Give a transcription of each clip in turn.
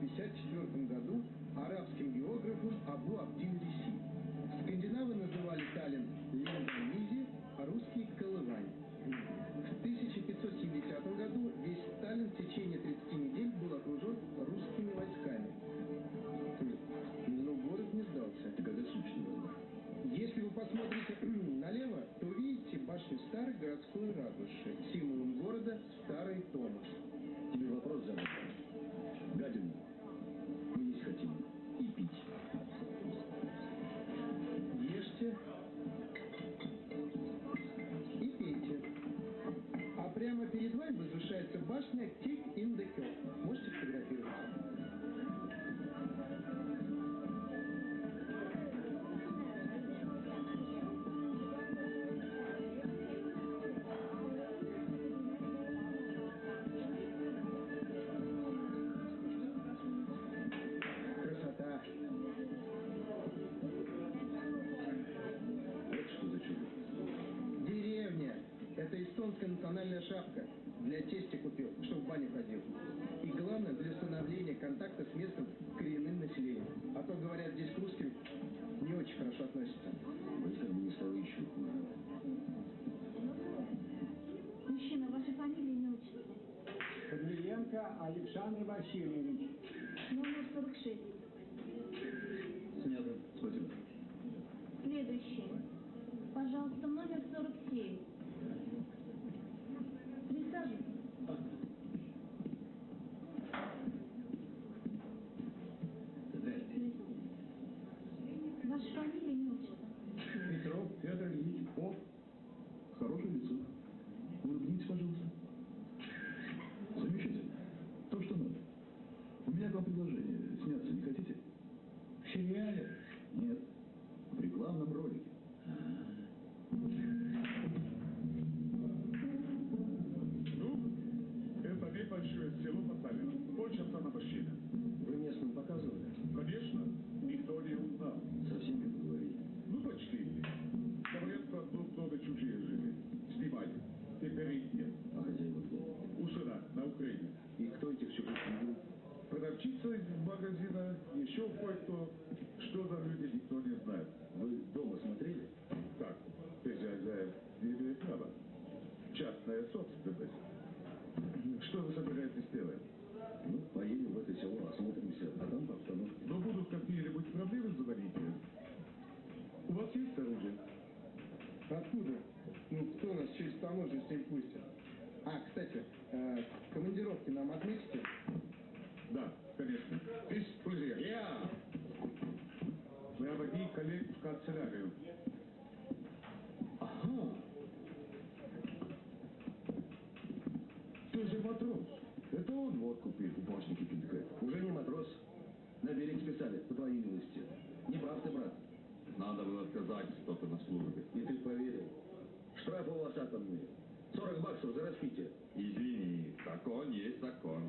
1954 году арабским географом Абу Абдин башня Kick in the Hill. Можете фотографировать? Лукашенко Александр Васильевич. Номер 46. Снято. Спасибо. Следующий. Пожалуйста, номер 47. Присаживайтесь. Ваша фамилия не учится. Петров Федор Ильич О, Хорошее лицо. Улыбнитесь, пожалуйста. Надо было сказать, что-то на службе. И ты поверил. Что у вас мне? 40 баксов за распитие. Извини, закон есть закон.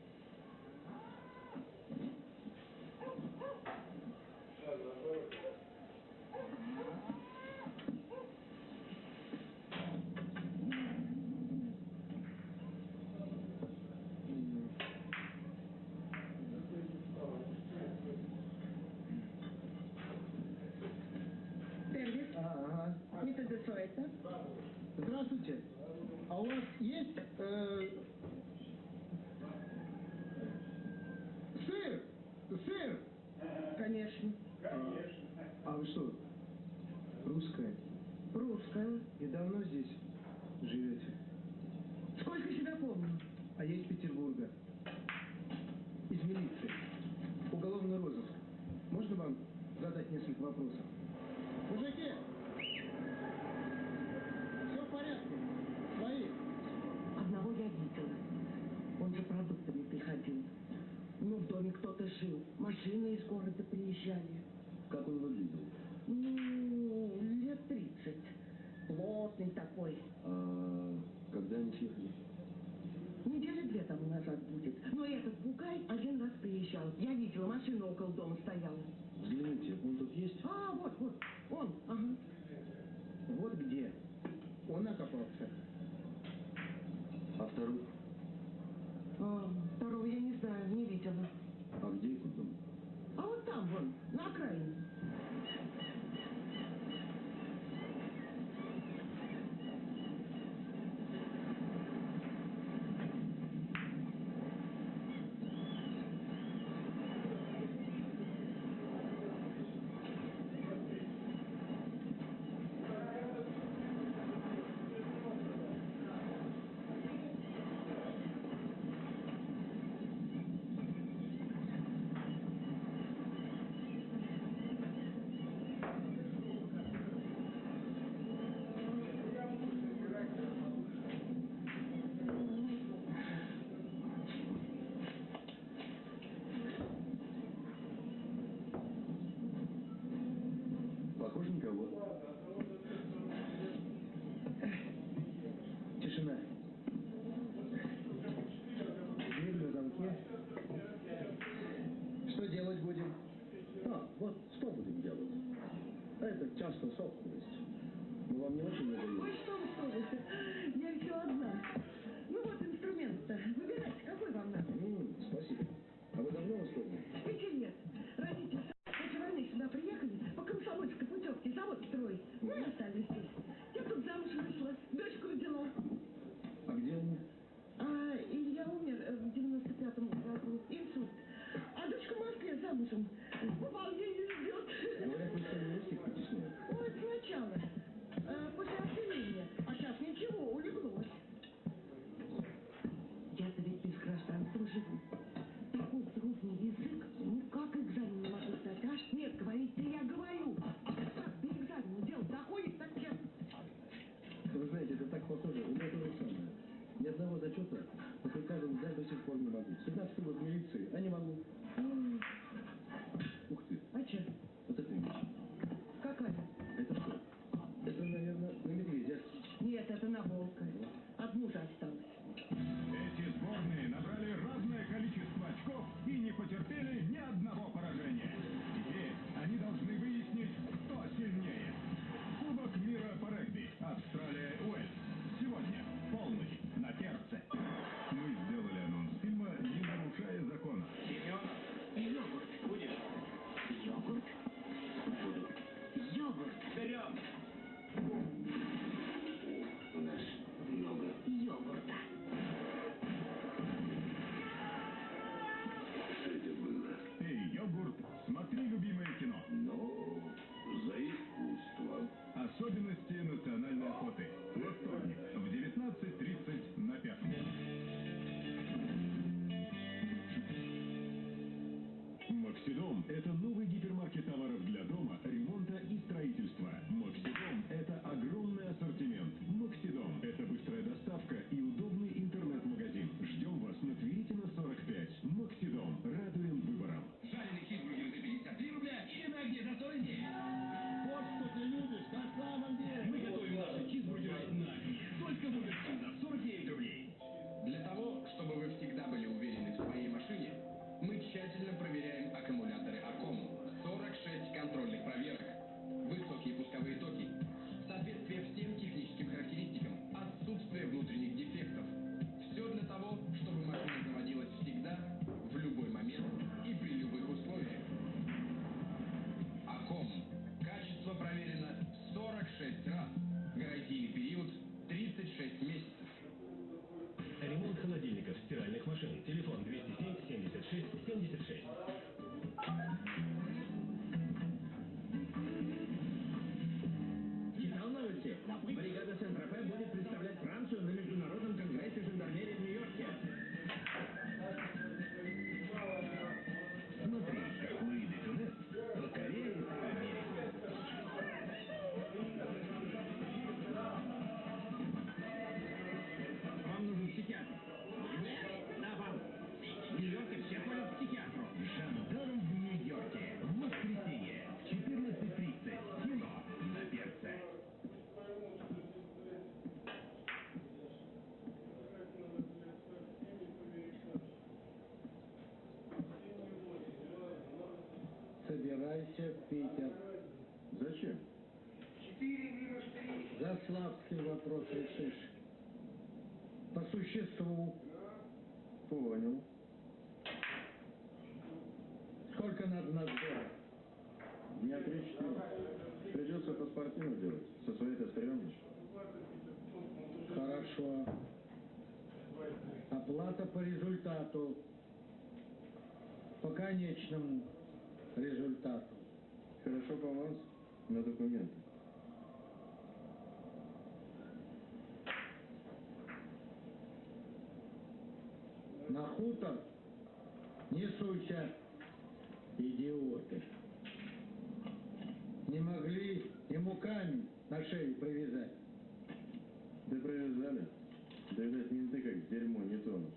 а я из Петербурга. Из милиции. Уголовный розыск. Можно вам задать несколько вопросов? Мужики! Все в порядке. Свои. Одного я видела. Он за продуктами приходил. Ну, в доме кто-то жил. Машины из города приезжали. Как он выглядел? Ну, лет тридцать. Плотный такой. А... назад будет. Ну, Но этот бугай один раз приезжал. Я видела, машина около дома стояла. Ксидом – это новый собирайся в Питер. Зачем? За Славским вопрос решишь. По существу. Понял. Сколько надо надзора? Дня три-четыре. Придется паспортину делать. Со своей-то стрёмно. Хорошо. Оплата по результату. По конечному результату. Хорошо по аванс на документы. На хутор не суйся, идиоты. Не могли ему камень на шею привязать. Да привязали. Да, видать, менты как дерьмо не тонут.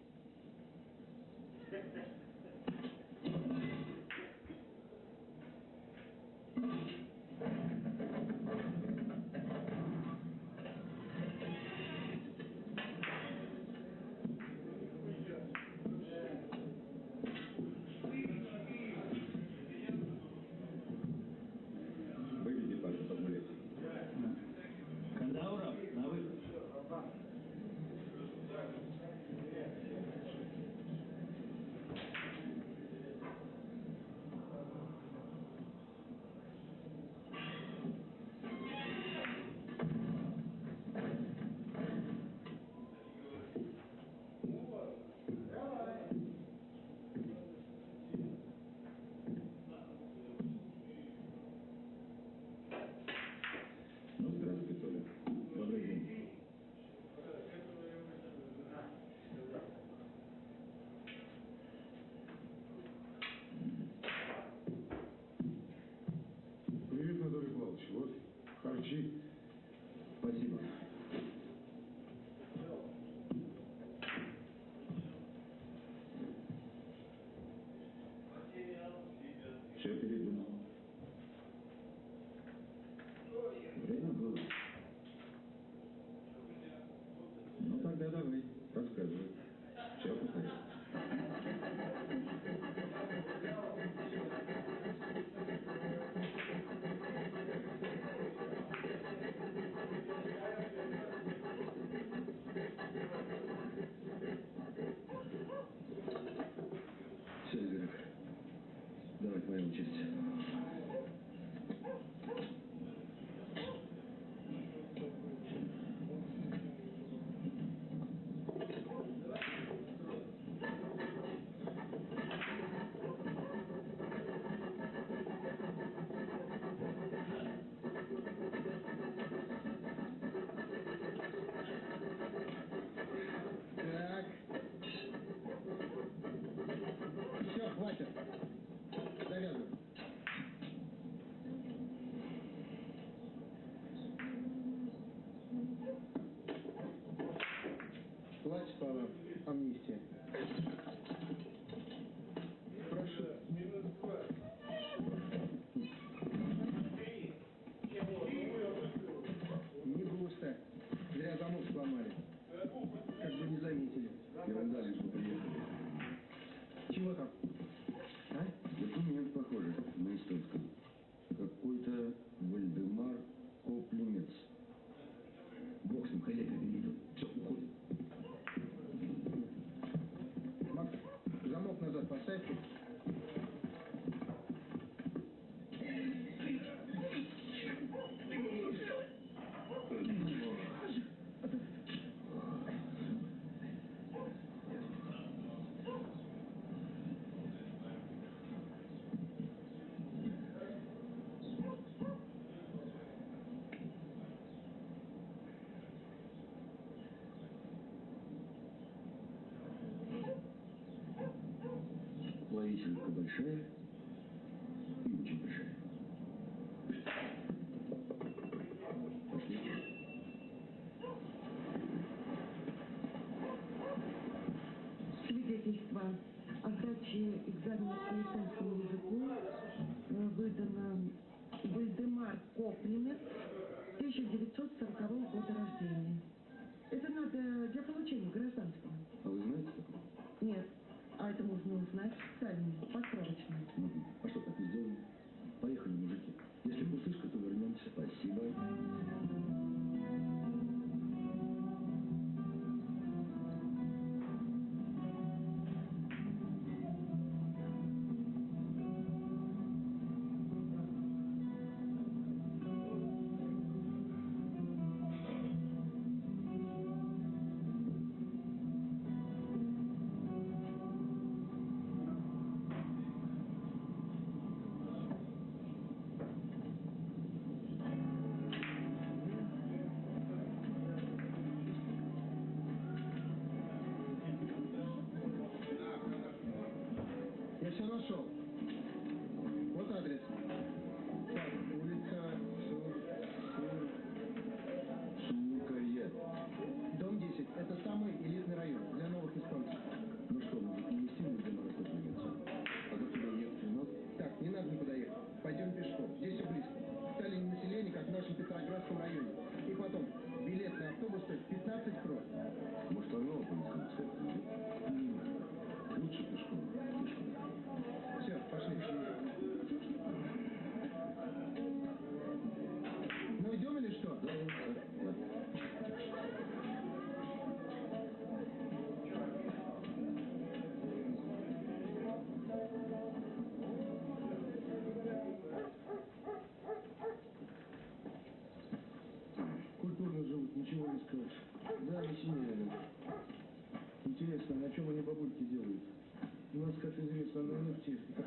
Все передумал. Время было. Ну тогда давай, рассказывай. Большая собственно, нефтистов.